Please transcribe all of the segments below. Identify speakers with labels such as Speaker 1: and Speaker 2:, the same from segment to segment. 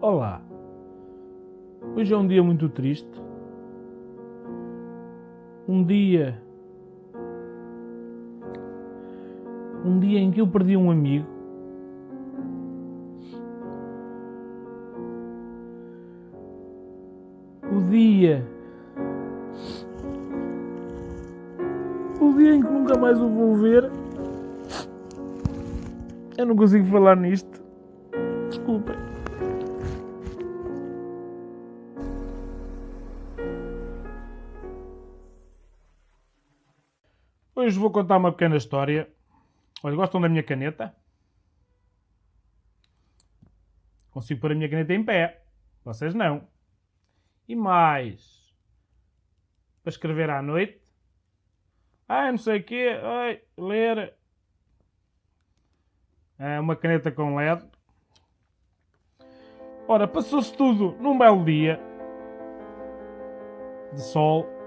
Speaker 1: Olá, hoje é um dia muito triste. Um dia. Um dia em que eu perdi um amigo. O dia. O dia em que nunca mais o vou ver. Eu não consigo falar nisto. Desculpem. Hoje vou contar uma pequena história. Olha, gostam da minha caneta? Consigo pôr a minha caneta em pé. Vocês não. E mais. Para escrever à noite. Ai, não sei o quê. Ai, ler. É uma caneta com LED. Ora, passou-se tudo num belo dia de sol.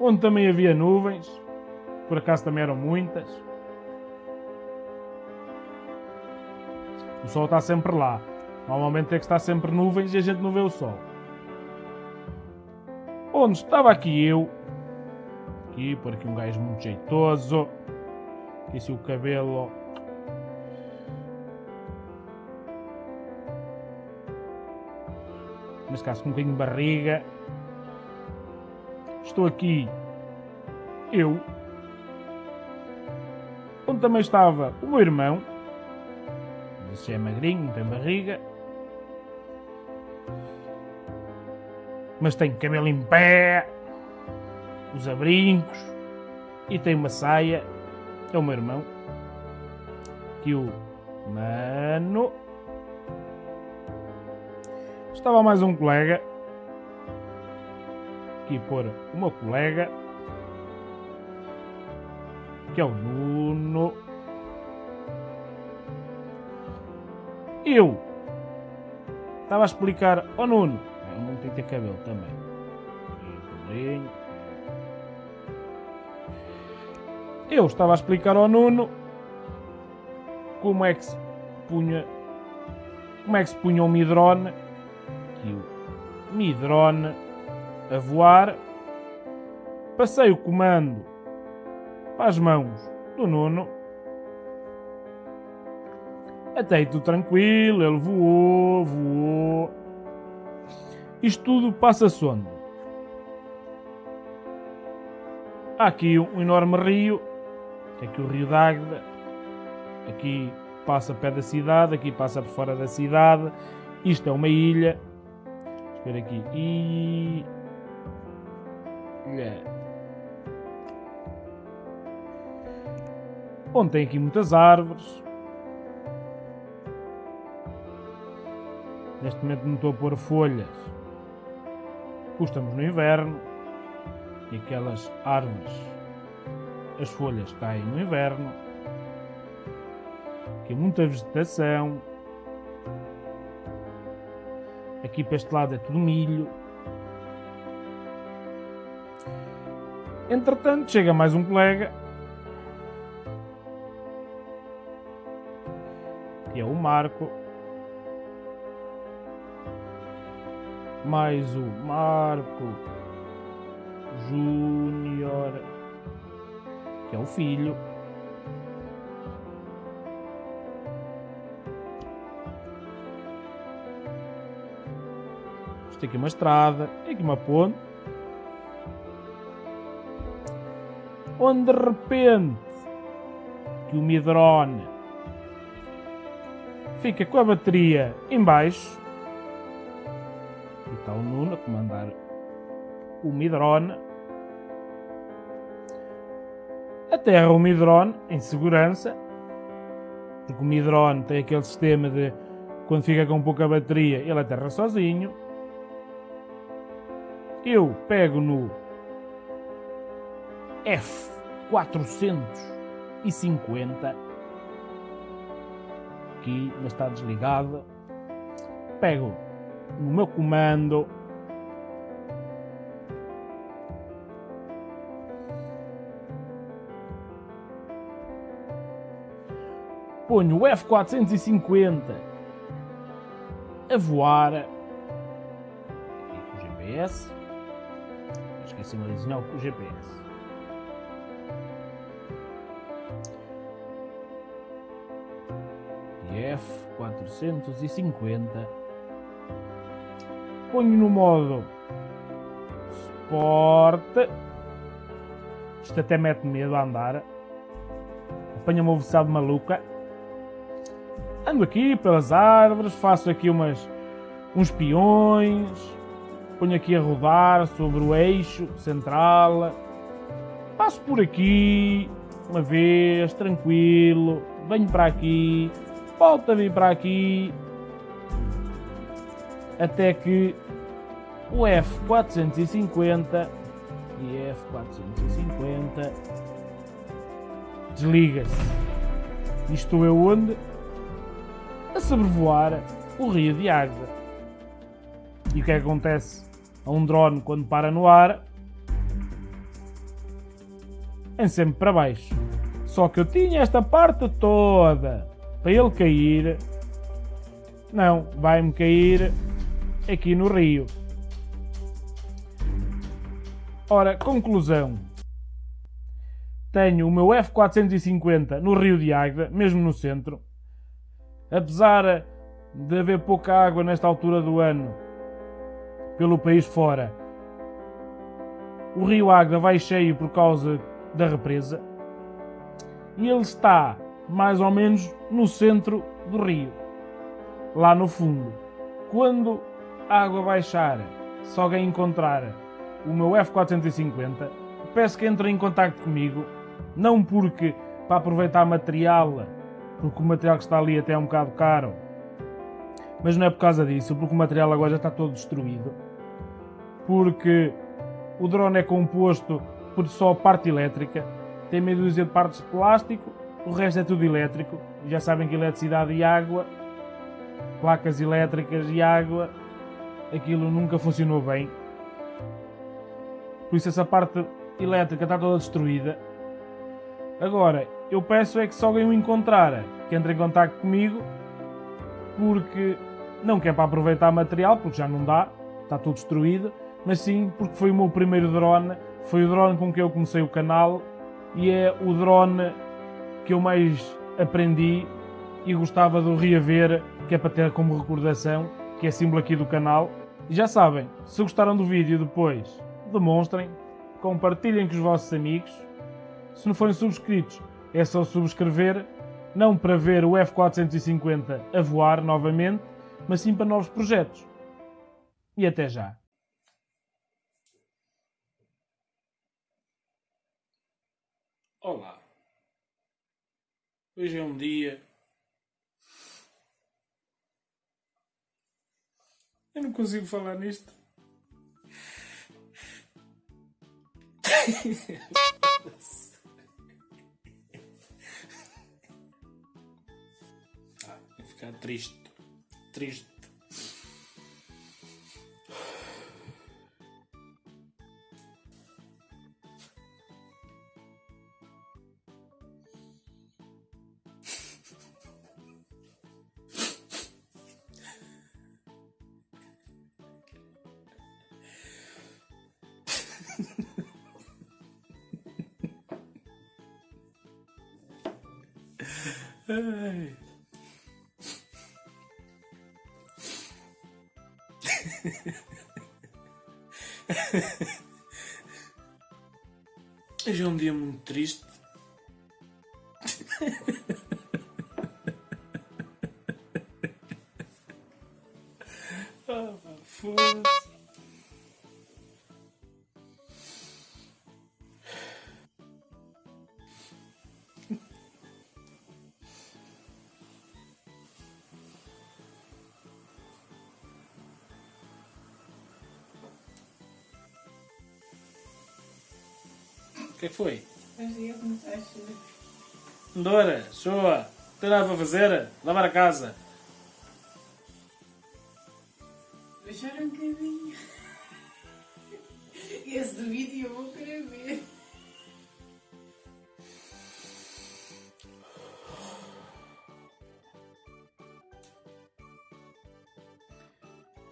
Speaker 1: Onde também havia nuvens, por acaso também eram muitas. O sol está sempre lá. Normalmente é que está sempre nuvens e a gente não vê o sol. Onde estava aqui eu, aqui, por aqui um gajo muito jeitoso, aqui se o cabelo neste caso com um bocadinho de barriga. Estou aqui eu, onde também estava o meu irmão, esse é magrinho, tem barriga, mas tem cabelo em pé, os abrincos e tem uma saia. É o meu irmão. Que o mano. Estava mais um colega. Aqui pôr o meu colega. Que é o Nuno. Eu estava a explicar ao Nuno. O Nuno tem que ter cabelo também. Eu estava a explicar ao Nuno como é que se punha como é que se punha o midrone aqui o midrone a voar passei o comando para as mãos do Nuno. Até aí tudo tranquilo ele voou, voou. Isto tudo passa sonda há aqui um enorme rio aqui o Rio d'Águeda, aqui passa pé da cidade, aqui passa por fora da cidade, isto é uma ilha, Vamos ver aqui, ilha, onde tem aqui muitas árvores, neste momento não estou a pôr folhas, estamos no inverno, e aquelas árvores as folhas caem no inverno, aqui muita vegetação, aqui para este lado é tudo milho. Entretanto, chega mais um colega, que é o Marco, mais o Marco Júnior que é o filho. Isto aqui uma estrada, tem aqui uma ponte. Onde de repente que o Midrone fica com a bateria em baixo. E está o Nuno a comandar o Midrone aterra o Midrone em segurança, porque o Midrone tem aquele sistema de quando fica com pouca bateria ele aterra sozinho. Eu pego no F450, aqui mas está desligado, pego no meu comando ponho o F450 a voar aqui com o GPS. Esqueci-me de desenhar com o GPS. F450 ponho no modo Sport. Isto até mete medo a andar. Apanha uma velocidade maluca ando aqui pelas árvores faço aqui umas uns peões. Ponho aqui a rodar sobre o eixo central. Passo por aqui uma vez tranquilo. Venho para aqui volta a vir para aqui até que o F450 e F450 desliga-se. E estou eu onde? A sobrevoar o rio de Águeda. E o que é acontece a um drone quando para no ar? É sempre para baixo. Só que eu tinha esta parte toda para ele cair. Não, vai-me cair aqui no rio. Ora, conclusão. Tenho o meu F450 no Rio de Águeda, mesmo no centro. Apesar de haver pouca água nesta altura do ano pelo país fora, o Rio Águeda vai cheio por causa da represa e ele está mais ou menos no centro do rio, lá no fundo. Quando a água baixar, se alguém encontrar o meu F450, peço que entre em contato comigo, não porque para aproveitar material, porque o material que está ali até é um bocado caro, mas não é por causa disso, porque o material agora já está todo destruído, porque o drone é composto por só parte elétrica, tem meia dúzia de partes de plástico, o resto é tudo elétrico, já sabem que eletricidade e água, placas elétricas e água aquilo nunca funcionou bem. Por isso essa parte elétrica está toda destruída. Agora, eu peço é que se alguém o encontrar, que entre em contato comigo, porque não quer para aproveitar material, porque já não dá, está tudo destruído, mas sim porque foi o meu primeiro drone, foi o drone com que eu comecei o canal e é o drone que eu mais aprendi e gostava de o reaver, que é para ter como recordação que é símbolo aqui do canal. E já sabem, se gostaram do vídeo depois, demonstrem, compartilhem com os vossos amigos. Se não forem subscritos, é só subscrever, não para ver o F450 a voar novamente, mas sim para novos projetos. E até já! Olá! Hoje é um dia Eu não consigo falar nisto. ah, ficar triste. Triste. Ai. Hoje é um dia muito triste. ah, foda-se. que foi? Dora, shoa. Não tem nada para fazer? Lavar a casa.
Speaker 2: Deixar um caminho. Esse vídeo eu vou querer ver.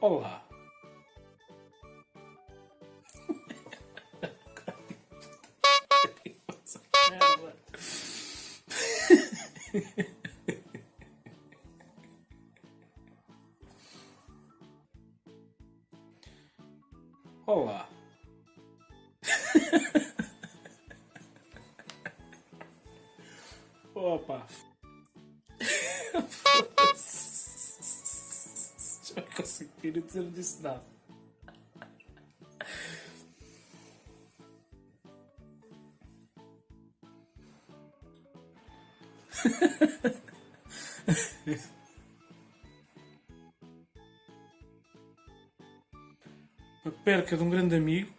Speaker 1: Olá. Olá. Opa. Já não consigo dizer, não disse nada. A perca de um grande amigo